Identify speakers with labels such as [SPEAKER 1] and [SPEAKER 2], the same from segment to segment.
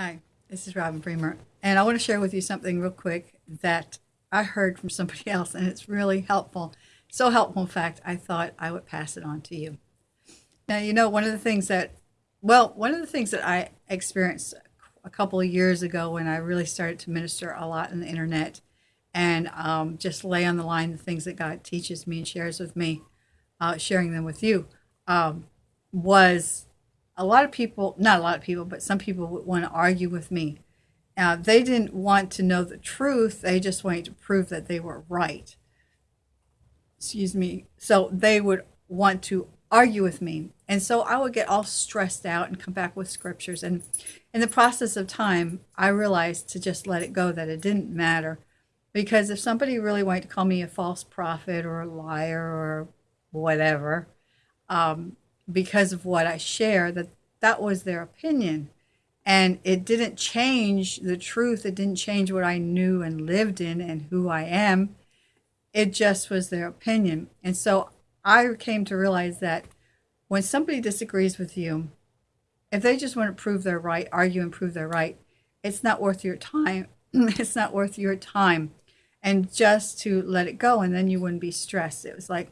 [SPEAKER 1] Hi, this is Robin Bremer, and I want to share with you something real quick that I heard from somebody else, and it's really helpful. So helpful, in fact, I thought I would pass it on to you. Now, you know, one of the things that, well, one of the things that I experienced a couple of years ago when I really started to minister a lot on the internet and um, just lay on the line the things that God teaches me and shares with me, uh, sharing them with you, um, was a lot of people, not a lot of people, but some people would want to argue with me. Uh, they didn't want to know the truth, they just wanted to prove that they were right. Excuse me. So they would want to argue with me. And so I would get all stressed out and come back with scriptures. And in the process of time, I realized to just let it go, that it didn't matter. Because if somebody really wanted to call me a false prophet or a liar or whatever, um, because of what I share, that that was their opinion. And it didn't change the truth. It didn't change what I knew and lived in and who I am. It just was their opinion. And so I came to realize that when somebody disagrees with you, if they just want to prove they're right, argue and prove they're right, it's not worth your time. it's not worth your time. And just to let it go, and then you wouldn't be stressed. It was like,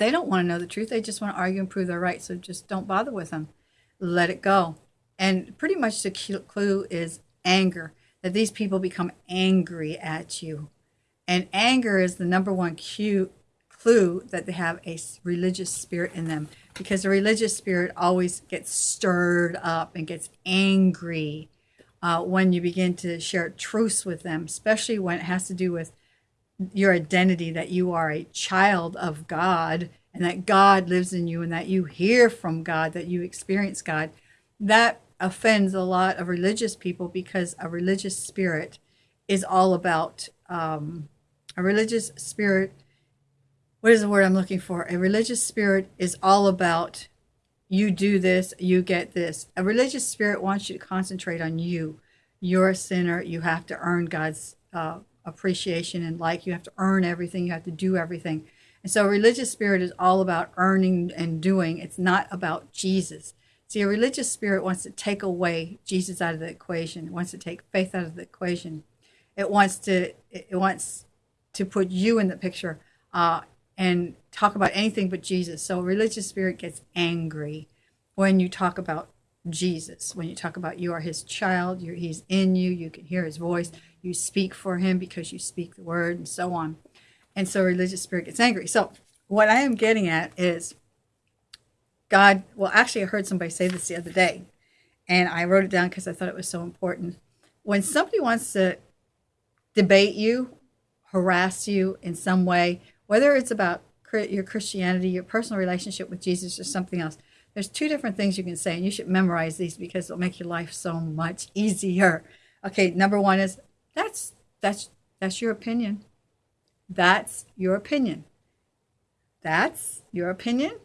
[SPEAKER 1] they don't want to know the truth. They just want to argue and prove they're right. So just don't bother with them. Let it go. And pretty much the clue is anger, that these people become angry at you. And anger is the number one cue, clue that they have a religious spirit in them because the religious spirit always gets stirred up and gets angry uh, when you begin to share truths with them, especially when it has to do with your identity that you are a child of God and that God lives in you and that you hear from God, that you experience God. That offends a lot of religious people because a religious spirit is all about um, a religious spirit what is the word I'm looking for? A religious spirit is all about you do this, you get this. A religious spirit wants you to concentrate on you. You're a sinner. You have to earn God's uh, appreciation and like. You have to earn everything. You have to do everything. And so, religious spirit is all about earning and doing. It's not about Jesus. See, a religious spirit wants to take away Jesus out of the equation. It wants to take faith out of the equation. It wants to. It wants to put you in the picture. Uh, and talk about anything but Jesus. So religious spirit gets angry when you talk about Jesus, when you talk about you are his child, he's in you, you can hear his voice, you speak for him because you speak the word, and so on. And so religious spirit gets angry. So what I am getting at is God, well, actually, I heard somebody say this the other day, and I wrote it down because I thought it was so important. When somebody wants to debate you, harass you in some way, whether it's about your Christianity, your personal relationship with Jesus, or something else. There's two different things you can say, and you should memorize these because it'll make your life so much easier. Okay, number one is that's that's that's your opinion. That's your opinion. That's your opinion.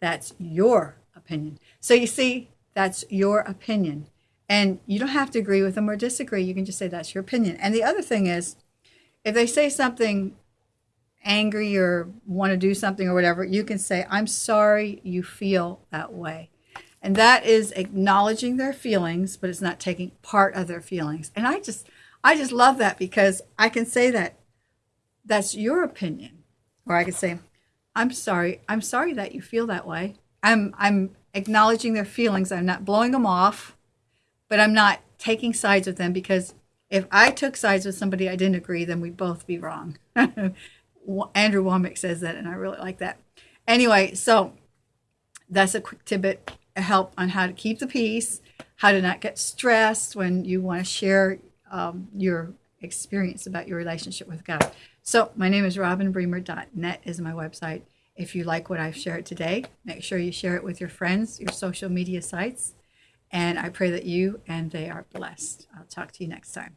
[SPEAKER 1] That's your opinion. So you see, that's your opinion. And you don't have to agree with them or disagree. You can just say that's your opinion. And the other thing is, if they say something angry or want to do something or whatever, you can say, I'm sorry you feel that way. And that is acknowledging their feelings, but it's not taking part of their feelings. And I just I just love that because I can say that that's your opinion. Or I could say, I'm sorry. I'm sorry that you feel that way. I'm I'm acknowledging their feelings. I'm not blowing them off, but I'm not taking sides with them because if I took sides with somebody I didn't agree, then we'd both be wrong. Andrew Wommack says that, and I really like that. Anyway, so that's a quick tidbit, a help on how to keep the peace, how to not get stressed when you want to share um, your experience about your relationship with God. So my name is robinbremer.net is my website. If you like what I've shared today, make sure you share it with your friends, your social media sites. And I pray that you and they are blessed. I'll talk to you next time.